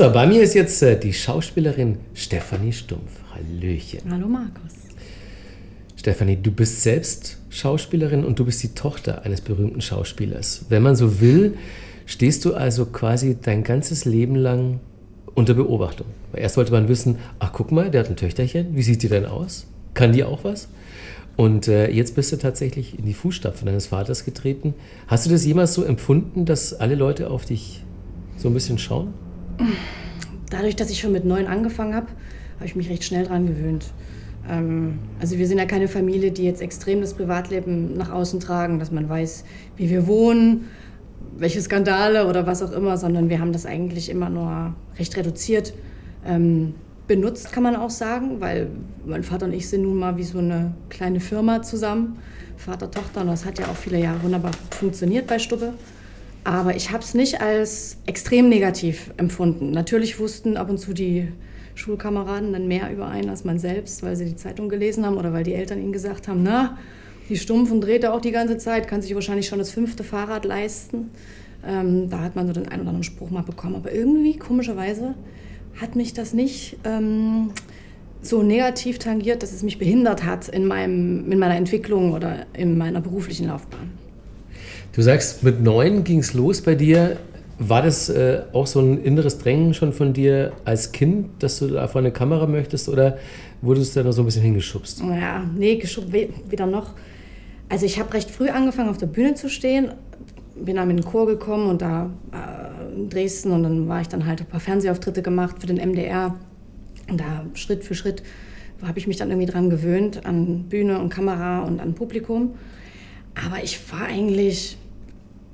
So, bei mir ist jetzt äh, die Schauspielerin Stefanie Stumpf. Hallöchen. Hallo Markus. Stefanie, du bist selbst Schauspielerin und du bist die Tochter eines berühmten Schauspielers. Wenn man so will, stehst du also quasi dein ganzes Leben lang unter Beobachtung. Erst wollte man wissen, ach guck mal, der hat ein Töchterchen, wie sieht die denn aus? Kann die auch was? Und äh, jetzt bist du tatsächlich in die Fußstapfen deines Vaters getreten. Hast du das jemals so empfunden, dass alle Leute auf dich so ein bisschen schauen? Dadurch, dass ich schon mit neun angefangen habe, habe ich mich recht schnell dran gewöhnt. Ähm, also wir sind ja keine Familie, die jetzt extrem das Privatleben nach außen tragen, dass man weiß, wie wir wohnen, welche Skandale oder was auch immer, sondern wir haben das eigentlich immer nur recht reduziert ähm, benutzt, kann man auch sagen, weil mein Vater und ich sind nun mal wie so eine kleine Firma zusammen, Vater, Tochter, und das hat ja auch viele Jahre wunderbar funktioniert bei Stubbe. Aber ich habe es nicht als extrem negativ empfunden. Natürlich wussten ab und zu die Schulkameraden dann mehr über einen als man selbst, weil sie die Zeitung gelesen haben oder weil die Eltern ihnen gesagt haben, na, die Stumpfen dreht er auch die ganze Zeit, kann sich wahrscheinlich schon das fünfte Fahrrad leisten. Ähm, da hat man so den einen oder anderen Spruch mal bekommen. Aber irgendwie, komischerweise, hat mich das nicht ähm, so negativ tangiert, dass es mich behindert hat in, meinem, in meiner Entwicklung oder in meiner beruflichen Laufbahn. Du sagst, mit neun ging es los bei dir. War das äh, auch so ein inneres Drängen schon von dir als Kind, dass du da vor eine Kamera möchtest oder wurdest du da noch so ein bisschen hingeschubst? Ja, nee, geschubst weder noch. Also ich habe recht früh angefangen auf der Bühne zu stehen, bin dann in den Chor gekommen und da äh, in Dresden und dann war ich dann halt ein paar Fernsehauftritte gemacht für den MDR und da Schritt für Schritt habe ich mich dann irgendwie dran gewöhnt an Bühne und Kamera und an Publikum. Aber ich war eigentlich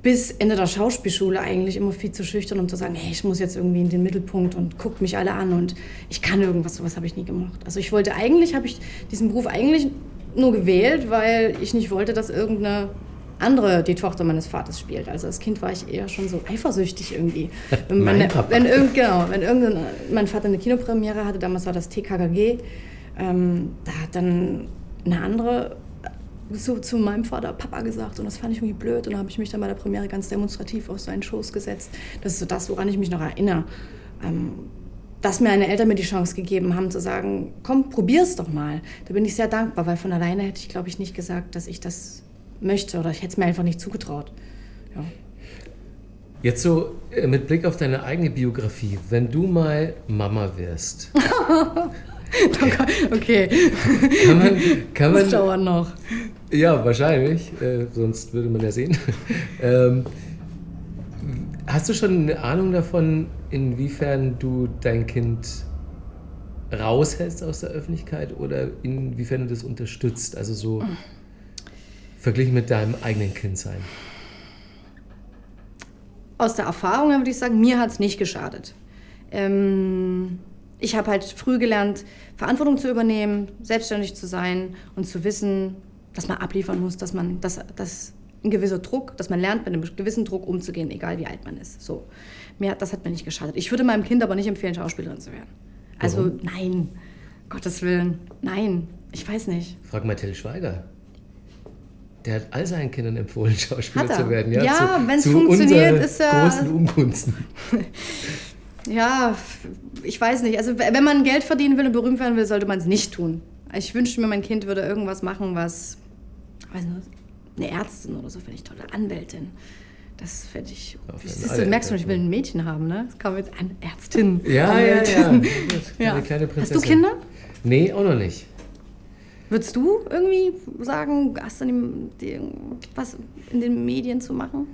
bis Ende der Schauspielschule eigentlich immer viel zu schüchtern, um zu sagen, hey, ich muss jetzt irgendwie in den Mittelpunkt und guckt mich alle an und ich kann irgendwas, sowas habe ich nie gemacht. Also ich wollte eigentlich, habe ich diesen Beruf eigentlich nur gewählt, weil ich nicht wollte, dass irgendeine andere die Tochter meines Vaters spielt. Also als Kind war ich eher schon so eifersüchtig irgendwie. Wenn, mein wenn, Papa. wenn, irgend, genau, wenn irgendein, mein Vater eine Kinopremiere hatte, damals war das TKKG, ähm, da hat dann eine andere so zu meinem Vater Papa gesagt und das fand ich irgendwie blöd und dann habe ich mich dann bei der Premiere ganz demonstrativ auf seinen Schoß gesetzt. Das ist so das, woran ich mich noch erinnere. Ähm, dass mir meine Eltern mir die Chance gegeben haben zu sagen, komm, probier's doch mal. Da bin ich sehr dankbar, weil von alleine hätte ich, glaube ich, nicht gesagt, dass ich das möchte oder ich hätte es mir einfach nicht zugetraut. Ja. Jetzt so äh, mit Blick auf deine eigene Biografie, wenn du mal Mama wirst. okay. Kann man, kann man, das dauert noch. Ja, wahrscheinlich, äh, sonst würde man ja sehen. ähm, hast du schon eine Ahnung davon, inwiefern du dein Kind raushältst aus der Öffentlichkeit oder inwiefern du das unterstützt? Also so verglichen mit deinem eigenen Kindsein. Aus der Erfahrung würde ich sagen, mir hat es nicht geschadet. Ähm, ich habe halt früh gelernt, Verantwortung zu übernehmen, selbstständig zu sein und zu wissen, dass man abliefern muss, dass man, dass, dass ein gewisser Druck, dass man lernt, mit einem gewissen Druck umzugehen, egal wie alt man ist. So. Mir, das hat mir nicht geschadet. Ich würde meinem Kind aber nicht empfehlen, Schauspielerin zu werden. Also Warum? nein, Gottes Willen, nein, ich weiß nicht. Frag mal Till Schweiger. Der hat all seinen Kindern empfohlen, Schauspieler er? zu werden. Ja, zu- wenn's zu funktioniert, ist er- großen Ungunsten. Ja, ich weiß nicht. Also wenn man Geld verdienen will und berühmt werden will, sollte man es nicht tun. Ich wünschte mir, mein Kind würde irgendwas machen, was, nicht, eine Ärztin oder so, finde ich toll, eine Anwältin. Das fände ich. Ja, ist, alle du merkst schon, ich will ein Mädchen haben, ne? Das kam jetzt an Ärztin. Ja, ja, ja. Anwältin. ja. Eine Ja. kleine Hast Prinzessin. du Kinder? Nee, auch noch nicht. Würdest du irgendwie sagen, hast du in die, was in den Medien zu machen?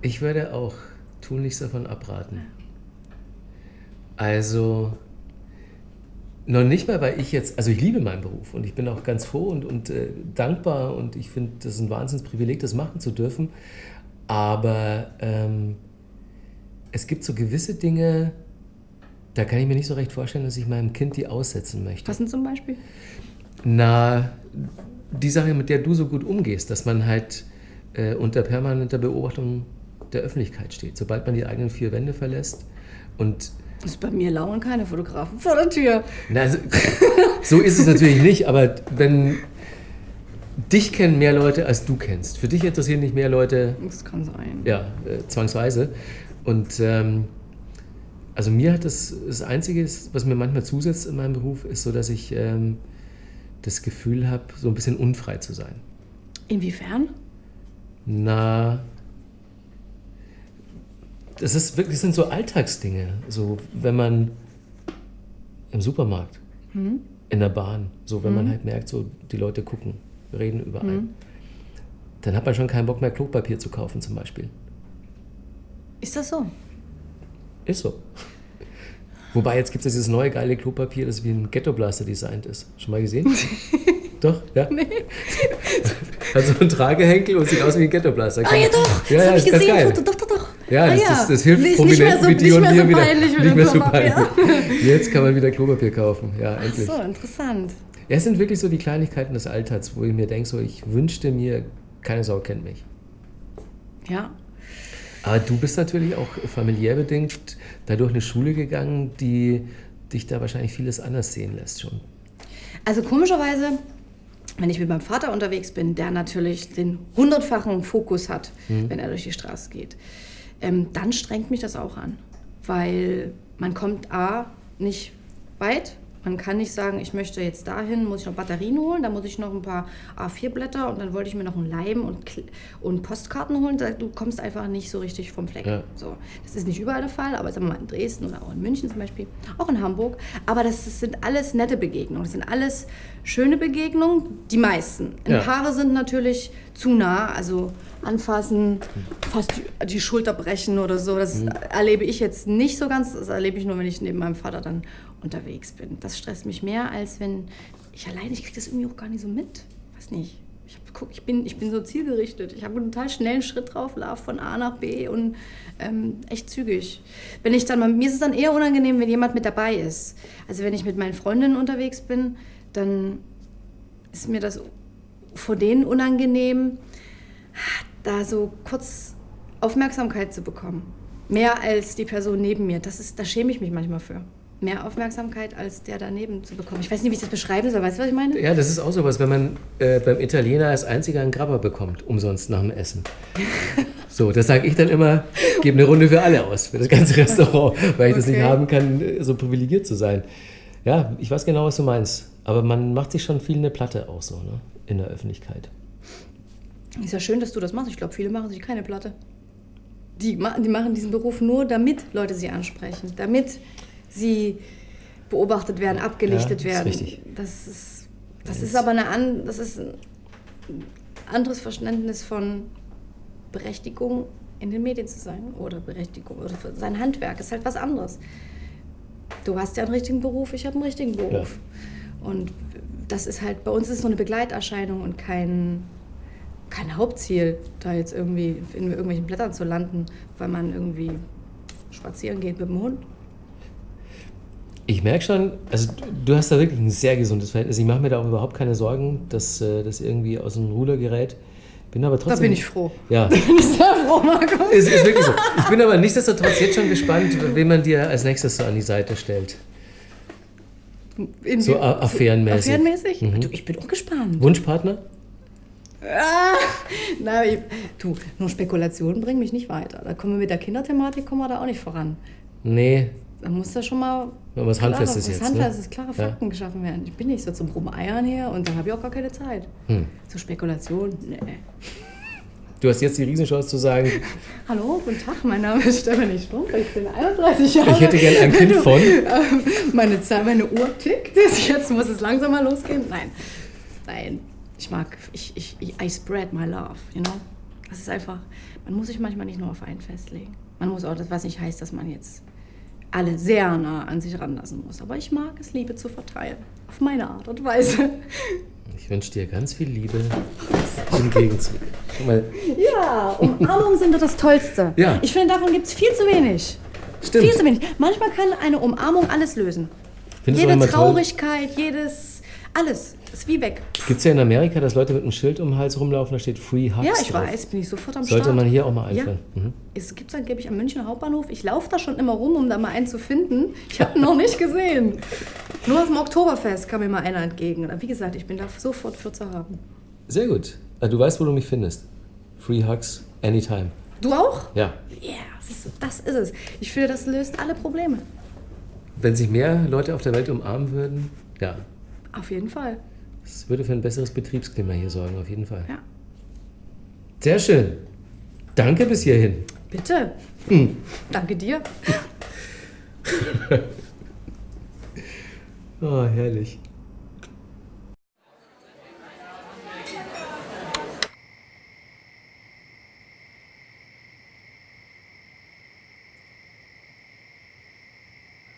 Ich würde auch tunlichst davon abraten. Also, noch nicht mal, weil ich jetzt, also ich liebe meinen Beruf und ich bin auch ganz froh und, und äh, dankbar und ich finde, das ist ein Wahnsinnsprivileg, das machen zu dürfen. Aber ähm, es gibt so gewisse Dinge, da kann ich mir nicht so recht vorstellen, dass ich meinem Kind die aussetzen möchte. Was denn zum Beispiel? Na, die Sache, mit der du so gut umgehst, dass man halt äh, unter permanenter Beobachtung der Öffentlichkeit steht. Sobald man die eigenen vier Wände verlässt und Also bei mir lauern keine Fotografen vor der Tür. na, so, so ist es natürlich nicht, aber wenn dich kennen mehr Leute, als du kennst. Für dich interessieren nicht mehr Leute, Das kann sein. ja, äh, zwangsweise. Und ähm, Also mir hat das, das Einzige, was mir manchmal zusetzt in meinem Beruf, ist so, dass ich ähm, das Gefühl habe, so ein bisschen unfrei zu sein. Inwiefern? Na, das ist wirklich, das sind so Alltagsdinge. So, wenn man im Supermarkt, hm? in der Bahn, so wenn hm? man halt merkt, so die Leute gucken, reden über einen, hm? dann hat man schon keinen Bock mehr Klopapier zu kaufen zum Beispiel. Ist das so? Ist so. Wobei jetzt gibt es dieses neue geile Klopapier, das wie ein Ghetto-Blaster designt ist. Schon mal gesehen? doch, ja? Nee. Hat so einen Tragehenkel und sieht aus wie ein Ghetto-Blaster. Ah ja doch, ja, das ja, habe ich gesehen, Foto, doch, doch, doch. Ja, das, ah, ja. Das, das, hilft nicht, Prominenten wie dir und mir so wieder. Nicht mehr so peinlich. Jetzt kann man wieder Klopapier kaufen, ja, endlich. Ach so, interessant. Ja, es sind wirklich so die Kleinigkeiten des Alltags, wo ich mir denke, so, ich wünschte mir, keine Sau kennt mich. Ja, aber du bist natürlich auch familiär bedingt dadurch eine Schule gegangen, die dich da wahrscheinlich vieles anders sehen lässt schon. Also komischerweise, wenn ich mit meinem Vater unterwegs bin, der natürlich den hundertfachen Fokus hat, mhm. wenn er durch die Straße geht, ähm, dann strengt mich das auch an. Weil man kommt A, nicht weit man kann nicht sagen, ich möchte jetzt dahin, muss ich noch Batterien holen, dann muss ich noch ein paar A4-Blätter und dann wollte ich mir noch einen Leim und, und Postkarten holen. Du kommst einfach nicht so richtig vom Fleck. Ja. So, das ist nicht überall der Fall, aber sagen wir mal in Dresden oder auch in München zum Beispiel, auch in Hamburg. Aber das, das sind alles nette Begegnungen, das sind alles schöne Begegnungen, die meisten. Ein ja. Paare sind natürlich zu nah, also anfassen, fast die, die Schulter brechen oder so. Das mhm. erlebe ich jetzt nicht so ganz. Das erlebe ich nur, wenn ich neben meinem Vater dann unterwegs bin. Das stresst mich mehr, als wenn ich alleine, ich kriege das irgendwie auch gar nicht so mit. Weiß nicht. Ich, hab, guck, ich, bin, ich bin so zielgerichtet. Ich habe einen total schnellen Schritt drauf, laufe von A nach B und ähm, echt zügig. Wenn ich dann mir ist es dann eher unangenehm, wenn jemand mit dabei ist. Also wenn ich mit meinen Freundinnen unterwegs bin, dann ist mir das vor denen unangenehm, da so kurz Aufmerksamkeit zu bekommen. Mehr als die Person neben mir. Das ist, da schäme ich mich manchmal für mehr Aufmerksamkeit als der daneben zu bekommen. Ich weiß nicht, wie ich das beschreiben soll. Weißt du, was ich meine? Ja, das ist auch sowas, wenn man äh, beim Italiener als einziger einen Grabber bekommt, umsonst nach dem Essen. so, das sage ich dann immer, gebe eine Runde für alle aus, für das ganze Restaurant, weil ich okay. das nicht haben kann, so privilegiert zu sein. Ja, ich weiß genau, was du meinst. Aber man macht sich schon viel eine Platte auch so, ne? in der Öffentlichkeit. Ist ja schön, dass du das machst. Ich glaube, viele machen sich keine Platte. Die, die machen diesen Beruf nur, damit Leute sie ansprechen. Damit sie beobachtet werden, abgelichtet ja, werden. Richtig. Das ist, das ja, ist aber eine an, das ist ein anderes Verständnis von Berechtigung in den Medien zu sein oder Berechtigung oder sein Handwerk ist halt was anderes. Du hast ja einen richtigen Beruf, ich habe einen richtigen Beruf. Ja. Und das ist halt, bei uns ist es so eine Begleiterscheinung und kein, kein Hauptziel, da jetzt irgendwie in irgendwelchen Blättern zu landen, weil man irgendwie spazieren geht mit dem Hund. Ich merke schon, also du hast da wirklich ein sehr gesundes Verhältnis. Ich mache mir da auch überhaupt keine Sorgen, dass äh, das irgendwie aus dem Ruder gerät. Bin aber trotzdem. Da bin ich froh. Ja. Da bin ich sehr froh, Markus. Ist, ist wirklich so. Ich bin aber nichtsdestotrotz jetzt schon gespannt, wen man dir als nächstes so an die Seite stellt. In so affärenmäßig. Affärenmäßig? Mhm. Ich bin auch gespannt. Wunschpartner? Ah, na, ich, du, nur Spekulationen bringen mich nicht weiter. Da kommen wir mit der Kinderthematik kommen wir da auch nicht voran. Nee, da muss da schon mal was Handfestes jetzt. Handfestes, ne? klare Fakten ja. geschaffen werden. Ich bin nicht so zum Rumeiern her und da habe ich auch gar keine Zeit. Hm. Zur Spekulation, nee. Du hast jetzt die Riesenchance zu sagen. Hallo, guten Tag, mein Name ist Stefanie Strumpf, ich bin 31 Jahre. Ich hätte gerne ein Kind von. Ähm, meine, Zeit, meine Uhr tickt, jetzt muss es langsam mal losgehen. Nein, nein, ich mag, ich, ich, I spread my love, you know. Das ist einfach, man muss sich manchmal nicht nur auf einen festlegen. Man muss auch, das was nicht heißt, dass man jetzt alle sehr nah an sich ranlassen muss. Aber ich mag es, Liebe zu verteilen. Auf meine Art und Weise. Ich wünsche dir ganz viel Liebe im Gegenzug. Ja, Umarmungen sind doch das Tollste. Ja. Ich finde, davon gibt es viel zu wenig. Stimmt. Viel zu wenig. Manchmal kann eine Umarmung alles lösen. Findest Jede Traurigkeit, toll? jedes, alles. Ist wie weg. Gibt es ja in Amerika, dass Leute mit einem Schild um den Hals rumlaufen, da steht Free Hugs Ja, ich drauf. weiß, bin ich sofort am Sollte Start. man hier auch mal einführen. Ja. Mhm. Es gibt es angeblich am Münchner Hauptbahnhof. Ich laufe da schon immer rum, um da mal einen zu finden. Ich habe ihn noch nicht gesehen. Nur auf dem Oktoberfest kam mir mal einer entgegen. Wie gesagt, ich bin da sofort für zu haben. Sehr gut. Also, du weißt, wo du mich findest. Free Hugs anytime. Du auch? Ja. Ja, ist, das ist es. Ich finde, das löst alle Probleme. Wenn sich mehr Leute auf der Welt umarmen würden, ja. Auf jeden Fall. Es würde für ein besseres Betriebsklima hier sorgen, auf jeden Fall. Ja. Sehr schön. Danke bis hierhin. Bitte. Hm. Danke dir. Oh, herrlich.